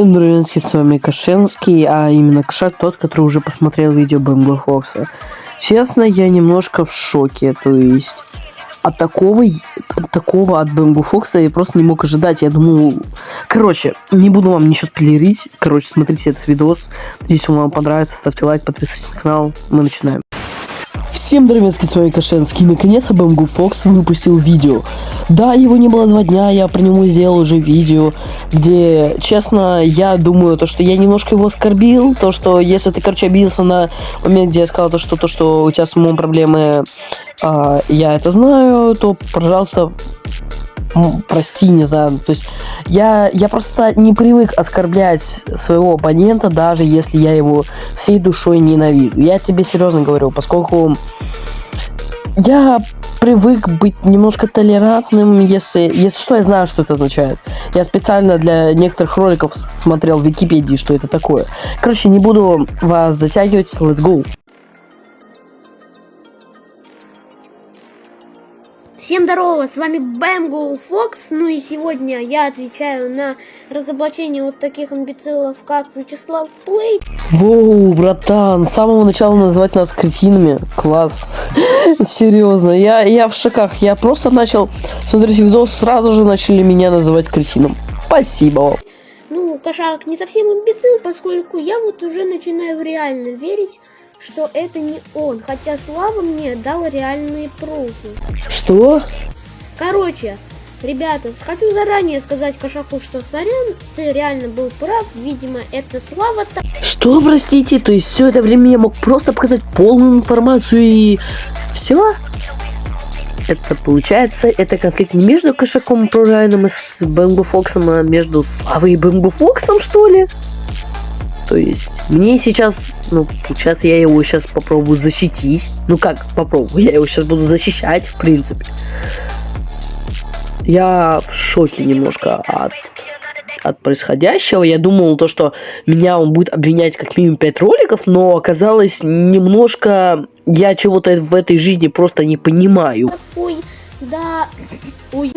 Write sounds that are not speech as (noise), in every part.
Всем здравствуйте, с вами Кашенский, а именно Кошак, тот, который уже посмотрел видео Бэмбо Фокса. Честно, я немножко в шоке, то есть от такого, от такого от Бэмбо Фокса я просто не мог ожидать, я думал... Короче, не буду вам ничего спойлерить, короче, смотрите этот видос, надеюсь, он вам понравится, ставьте лайк, подписывайтесь на канал, мы начинаем. Всем здравствуйте, с вами Кашенский. Наконец-то Бэмгу Фокс выпустил видео. Да, его не было два дня, я про него сделал уже видео, где, честно, я думаю, то, что я немножко его оскорбил, то, что если ты, короче, обиделся на момент, где я сказал то, что то, что у тебя с умом проблемы, э, я это знаю, то, пожалуйста, прости, не знаю, то есть я, я просто не привык оскорблять своего оппонента, даже если я его всей душой ненавижу. Я тебе серьезно говорю, поскольку я привык быть немножко толерантным, если, если что, я знаю, что это означает. Я специально для некоторых роликов смотрел в Википедии, что это такое. Короче, не буду вас затягивать, let's go. Всем здорово, с вами Бэмго Фокс, ну и сегодня я отвечаю на разоблачение вот таких амбицилов, как Вячеслав Плей. Воу, братан, с самого начала называть нас кретинами, класс, (laughs) серьезно, я, я в шоках, я просто начал смотреть видос, сразу же начали меня называть кретином, спасибо вам. Ну, кошак не совсем амбицил, поскольку я вот уже начинаю реально верить, что это не он, хотя Слава мне дал реальные пруфы. Что? Короче, ребята, хочу заранее сказать Кошаку, что сорян, ты реально был прав, видимо, это Слава... Что, простите, то есть все это время я мог просто показать полную информацию и... все? Это получается, это конфликт не между Кошаком Прорайном и с Бэмбо Фоксом, а между Славой и Бэмбо Фоксом, что ли? То есть мне сейчас, ну, сейчас я его сейчас попробую защитить. Ну как попробую? Я его сейчас буду защищать, в принципе. Я в шоке немножко от от происходящего. Я думал, то, что меня он будет обвинять как минимум 5 роликов, но оказалось немножко... Я чего-то в этой жизни просто не понимаю. Ой, да... Ой,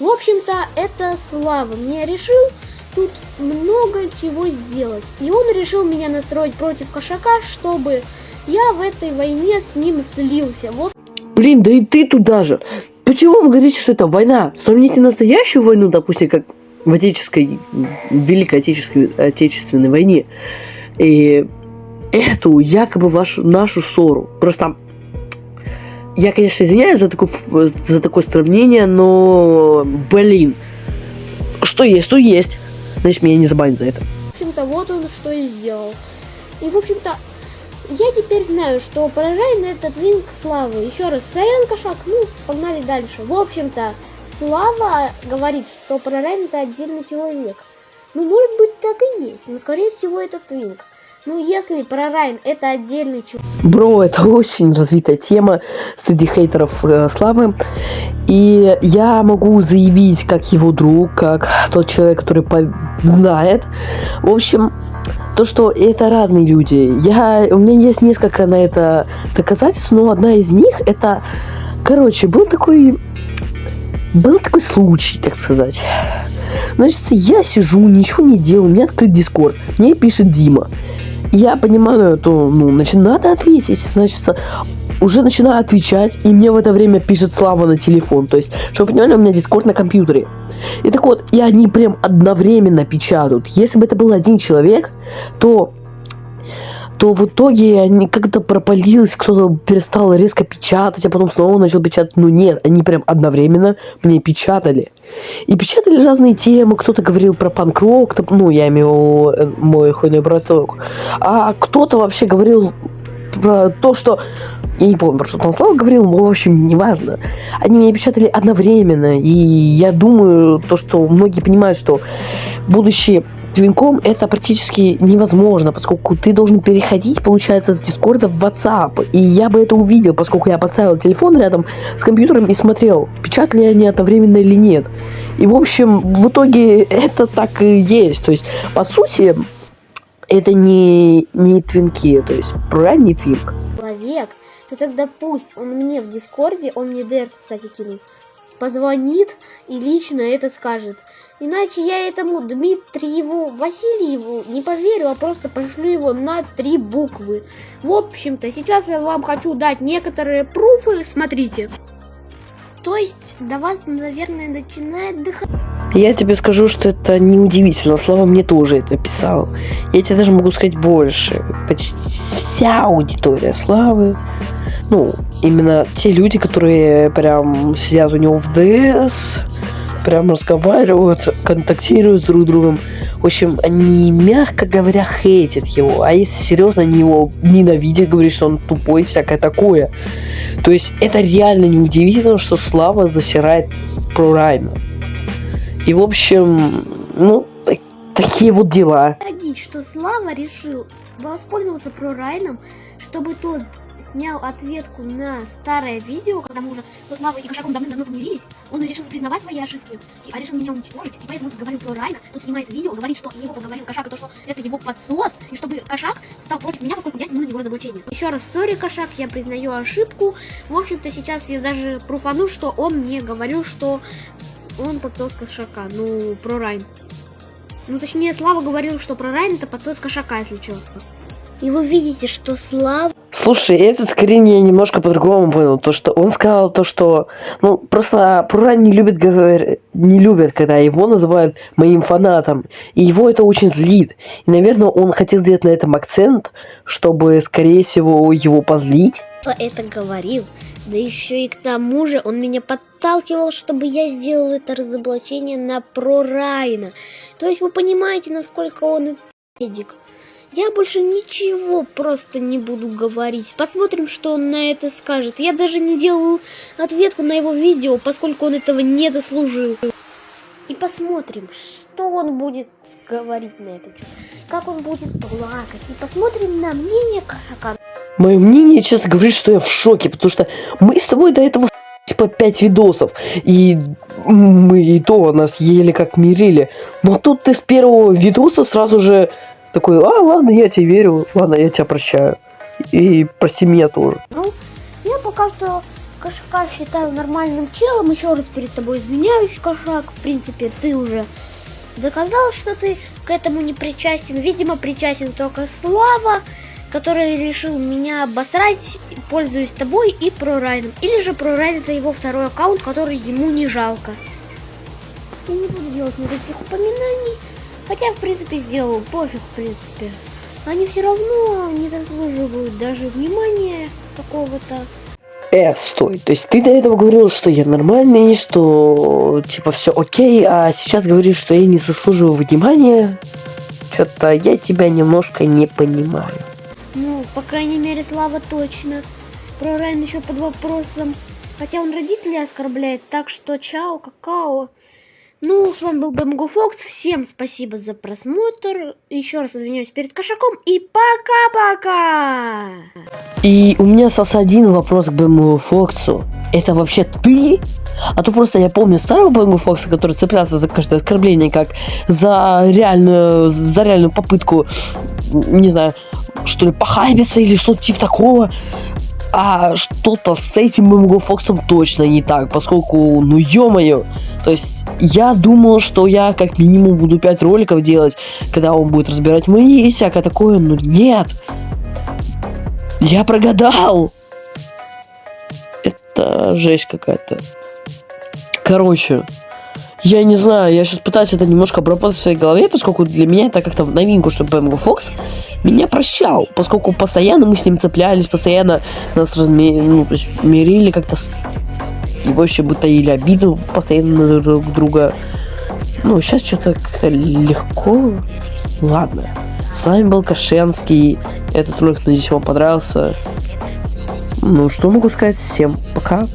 В общем-то, это Слава мне решил тут много чего сделать. И он решил меня настроить против кошака, чтобы я в этой войне с ним слился. Вот. Блин, да и ты туда же. Почему вы говорите, что это война? Сравните настоящую войну, допустим, как в Отеческой, Великой Отеческой, Отечественной войне. И эту якобы вашу, нашу ссору. Просто я, конечно, извиняюсь за такое, за такое сравнение, но, блин, что есть, то есть. Значит, меня не забанят за это. В общем-то, вот он что и сделал. И, в общем-то, я теперь знаю, что поражает на этот винг Славы. Еще раз, сорян, кошак, ну, погнали дальше. В общем-то, Слава говорит, что Прорайн это отдельный человек. Ну, может быть, так и есть, но, скорее всего, это Твинк. Ну, если Прорайн это отдельный человек... Бро, это очень развитая тема среди хейтеров э, Славы. И я могу заявить, как его друг, как тот человек, который знает. В общем, то, что это разные люди. Я, у меня есть несколько на это доказательств, но одна из них это... Короче, был такой... Был такой случай, так сказать. Значит, я сижу, ничего не делаю, у меня открыт Дискорд. Мне пишет Дима я понимаю, то, ну, значит, надо ответить. Значит, уже начинаю отвечать, и мне в это время пишет Слава на телефон. То есть, чтобы вы понимали, у меня дискорд на компьютере. И так вот, и они прям одновременно печатают. Если бы это был один человек, то то в итоге они как-то пропалилось, кто-то перестал резко печатать, а потом снова начал печатать. Ну нет, они прям одновременно мне печатали. И печатали разные темы, кто-то говорил про панк-рок, ну, я имею мой хуйный браток, а кто-то вообще говорил про то, что я не помню, про что там Слава говорил, но, в общем, неважно. Они меня печатали одновременно, и я думаю, то, что многие понимают, что будущее Твинком это практически невозможно, поскольку ты должен переходить, получается, с Дискорда в WhatsApp. И я бы это увидел, поскольку я поставил телефон рядом с компьютером и смотрел, печатали они одновременно или нет. И, в общем, в итоге это так и есть. То есть, по сути, это не, не твинки, то есть, не твинк. Человек, то тогда пусть он мне в Дискорде, он мне ДР, кстати, кинул, позвонит и лично это скажет. Иначе я этому Дмитриеву Васильеву не поверю, а просто пошлю его на три буквы. В общем-то, сейчас я вам хочу дать некоторые пруфы, смотрите. То есть, до вас, наверное, начинает дыхать. Я тебе скажу, что это неудивительно. Слава мне тоже это писал. Я тебе даже могу сказать больше. Почти вся аудитория Славы, ну, именно те люди, которые прям сидят у него в ДС, прям разговаривают, контактируют с друг другом. В общем, они, мягко говоря, хейтят его. А если серьезно, они его ненавидят, говорят, что он тупой, всякое такое. То есть это реально неудивительно, что Слава засирает про Райна. И, в общем, ну, так, такие вот дела. Что Слава решил воспользоваться про Райном, чтобы тот снял ответку на старое видео, когда мы уже с Славой и Кошаком давным-давно помирились, он решил не признавать свои ошибки, и, а решил меня уничтожить, и поэтому говорил про Райна, то снимает видео, говорит, что его поговорил Кошак, и то, что это его подсос, и чтобы Кошак стал против меня, поскольку я сниму его разоблачение. Еще раз, сори, Кошак, я признаю ошибку. В общем-то, сейчас я даже пруфану, что он мне говорил, что он подсос Кошака, ну, про Райн. Ну, точнее, Слава говорил, что про Райн это подсос Кошака, если что. И вы видите, что Слава Слушай, этот скрин я немножко по-другому понял. То, что он сказал то, что... Ну, просто Прура не любит говорить... Не любят, когда его называют моим фанатом. И его это очень злит. И, наверное, он хотел сделать на этом акцент, чтобы, скорее всего, его позлить. Это говорил. Да еще и к тому же он меня подталкивал, чтобы я сделал это разоблачение на Про Райна. То есть вы понимаете, насколько он педик. Я больше ничего просто не буду говорить. Посмотрим, что он на это скажет. Я даже не делаю ответку на его видео, поскольку он этого не заслужил. И посмотрим, что он будет говорить на это. Как он будет плакать. И посмотрим на мнение кошака. Мое мнение, честно говоря, что я в шоке, потому что мы с тобой до этого типа 5 видосов, и мы и то нас еле как мирили. Но тут ты с первого видоса сразу же такой, а, ладно, я тебе верю, ладно, я тебя прощаю. И прости меня тоже. Ну, я пока что Кошака считаю нормальным челом. Еще раз перед тобой извиняюсь, Кошак. В принципе, ты уже доказал, что ты к этому не причастен. Видимо, причастен только Слава, который решил меня обосрать, пользуясь тобой и ProRайном. Или же ProRайн это его второй аккаунт, который ему не жалко. Я не буду делать никаких упоминаний. Хотя, в принципе, сделал пофиг, в принципе. Они все равно не заслуживают даже внимания какого-то. Э, стой, то есть ты до этого говорил, что я нормальный, что типа все окей, а сейчас говоришь, что я не заслуживаю внимания? Что-то я тебя немножко не понимаю. Ну, по крайней мере, Слава точно. Про Райан еще под вопросом. Хотя он родителей оскорбляет, так что чао, какао. Ну, с вами был Бэмгу Фокс. Всем спасибо за просмотр. Еще раз извиняюсь перед кошаком. И пока-пока! И у меня сос один вопрос к Бэмгу Фоксу. Это вообще ты? А то просто я помню старого Бэмгу Фокса, который цеплялся за каждое оскорбление, как за реальную, за реальную попытку, не знаю, что ли, похайбиться или что-то типа такого. А что-то с этим Бэмгу Фоксом точно не так, поскольку, ну ё-моё, то есть я думал, что я как минимум буду 5 роликов делать, когда он будет разбирать мои и всякое такое, но нет. Я прогадал. Это жесть какая-то. Короче, я не знаю, я сейчас пытаюсь это немножко обработать в своей голове, поскольку для меня это как-то новинку, что Бэмго Фокс меня прощал, поскольку постоянно мы с ним цеплялись, постоянно нас разми... ну, то есть, мирили как-то и вообще бы таили обиду постоянно друг друга. Ну, сейчас что-то легко. Ладно. С вами был Кашенский. Этот ролик, надеюсь, вам понравился. Ну, что могу сказать? Всем пока.